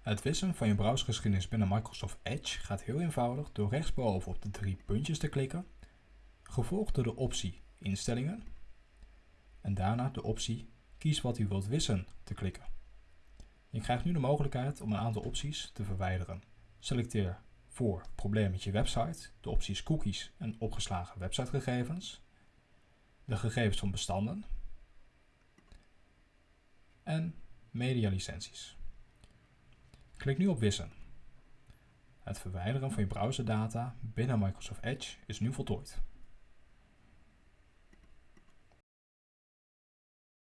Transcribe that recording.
Het wissen van je browsergeschiedenis binnen Microsoft Edge gaat heel eenvoudig door rechtsboven op de drie puntjes te klikken, gevolgd door de optie Instellingen en daarna de optie Kies wat u wilt wissen te klikken. Je krijgt nu de mogelijkheid om een aantal opties te verwijderen. Selecteer voor probleem met je website de opties cookies en opgeslagen websitegegevens, de gegevens van bestanden en medialicenties. Klik nu op Wissen. Het verwijderen van je browserdata binnen Microsoft Edge is nu voltooid.